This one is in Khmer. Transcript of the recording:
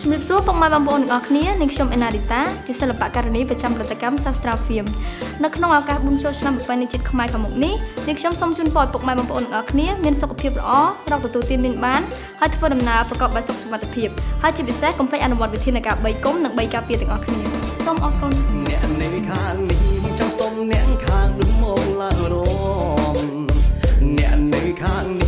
ជំរាបសួរពុកម៉ែបងប្អូនទាំងអស់គ្នានាងខ្ញុំអេណារីតាជាសិល្បករនីប្រចាំផលិតកម្មសាស្ត្រាហ្វៀមនៅក្នុងឱកាសបុណ្យចូលឆ្នាំប្រពៃណីជាតិខ្មែរខាងមុខនេះនាងខ្ញុំសូមជូនពរឲ្យពុកម៉ែបងប្អូនទាំងអស់គ្នាមានសុខភាពល្អរកទទួលទានមានបានហើយធ្វើដំណើរប្រកបដោយសុខសុវត្ថិភាពហើយជាពិសេសកុំភ្លេចអនុវត្តវិធានការ3គុំនិង3ការពារទាំងអស់គ្នាសូមអរគុណអ្នកនៅខាងនេះចង់សូមអ្នកខាងនោះមកឡើងរំអ្នកនៅខាងនេះ